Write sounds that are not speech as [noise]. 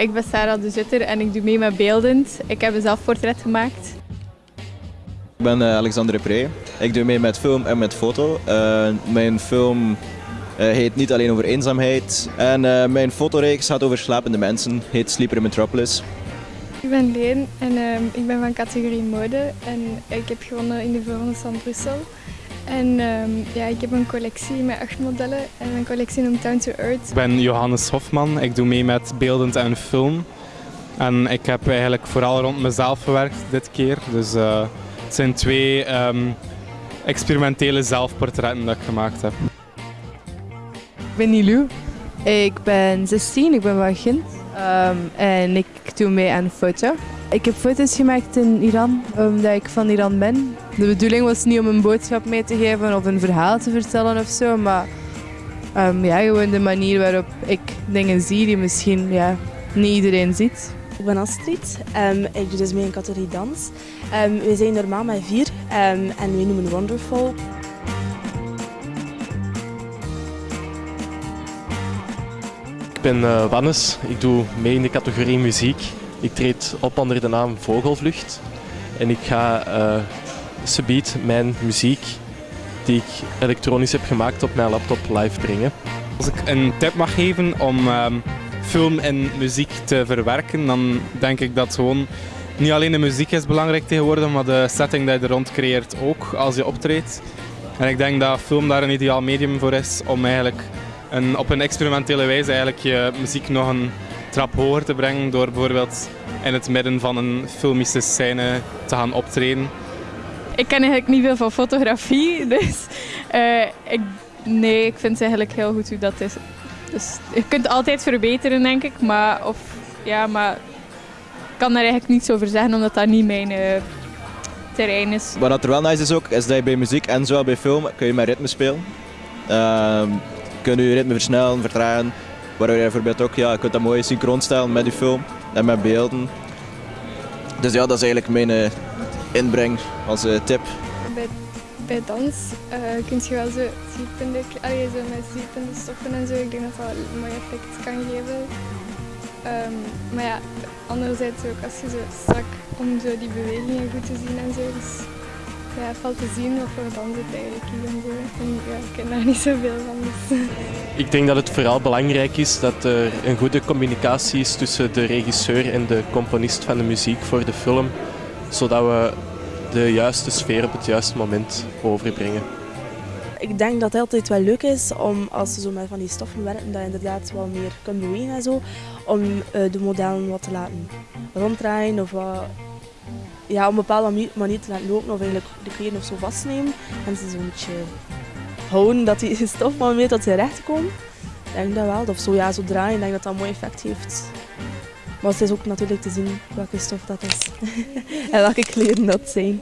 Ik ben Sarah de Zutter en ik doe mee met Beeldend. Ik heb een zelfportret gemaakt. Ik ben uh, Alexander Pre. Ik doe mee met film en met foto. Uh, mijn film uh, heet niet alleen over eenzaamheid. En mijn fotoreeks gaat over slapende mensen. Heet Sleeper Metropolis. Ik ben Leen en ehm, ik ben van categorie mode. En ik heb gewonnen in de Florence van Brussel. En um, ja, ik heb een collectie met acht modellen en mijn collectie noemt Down to Earth. Ik ben Johannes Hofman, ik doe mee met beeldend en film. En ik heb eigenlijk vooral rond mezelf gewerkt dit keer. Dus uh, het zijn twee um, experimentele zelfportretten dat ik gemaakt heb. Ik ben Nilou, ik ben 16, ik ben van Gent um, en ik doe mee aan foto. Ik heb foto's gemaakt in Iran, omdat ik van Iran ben. De bedoeling was niet om een boodschap mee te geven of een verhaal te vertellen of zo, maar um, ja, gewoon de manier waarop ik dingen zie die misschien ja, niet iedereen ziet. Ik ben Astrid, um, ik doe dus mee in categorie dans. Um, we zijn normaal met vier en we noemen Wonderful. Ik ben uh, Wannes, ik doe mee in de categorie muziek. Ik treed op onder de naam Vogelvlucht en ik ga uh, subiet mijn muziek die ik elektronisch heb gemaakt op mijn laptop live brengen. Als ik een tip mag geven om um, film en muziek te verwerken, dan denk ik dat gewoon niet alleen de muziek is belangrijk tegenwoordig, maar de setting die je er rond creëert ook als je optreedt. En ik denk dat film daar een ideaal medium voor is om eigenlijk een, op een experimentele wijze eigenlijk je muziek nog een trap hoger te brengen door bijvoorbeeld in het midden van een filmische scène te gaan optreden. Ik ken eigenlijk niet veel van fotografie, [laughs] dus uh, ik, nee, ik vind het eigenlijk heel goed hoe dat is. Dus je kunt altijd verbeteren, denk ik, maar, of, ja, maar ik kan daar eigenlijk niets over zeggen, omdat dat niet mijn uh, terrein is. Wat er wel nice is ook, is dat je bij muziek en zowel bij film kun je met ritme spelen. Uh, kun je je ritme versnellen, vertragen. Waardoor je bijvoorbeeld ook, ja, je kunt dat mooi synchroon stellen met je film en met beelden. Dus ja, dat is eigenlijk mijn uh, inbreng als uh, tip. Bij, bij dans uh, kun je wel zo ziepende, allee, zo met ziepende stoffen en zo. Ik denk dat dat een mooi effect kan geven. Um, maar ja, anderzijds ook als je zo strak om zo die bewegingen goed te zien en zo. Dus ja, het valt te zien wat voor dans het eigenlijk en zo. En ja, ik ken daar [laughs] niet zoveel van. Dus. Ik denk dat het vooral belangrijk is dat er een goede communicatie is tussen de regisseur en de componist van de muziek voor de film, zodat we de juiste sfeer op het juiste moment overbrengen. Ik denk dat het altijd wel leuk is om als zo met van die stoffen werkt, dat je inderdaad wel meer kunt bewegen en zo, om uh, de modellen wat te laten ronddraaien of wat ja, op een bepaalde manier te laten lopen of eigenlijk de kleren of zo vastnemen en ze zo'n beetje houden dat die [laughs] stof maar meer tot zijn recht komt. Ik denk dat wel. Of zo, ja, zo draaien, ik denk dat dat een mooi effect heeft. Maar het is ook natuurlijk te zien welke stof dat is [laughs] en welke kleren dat zijn.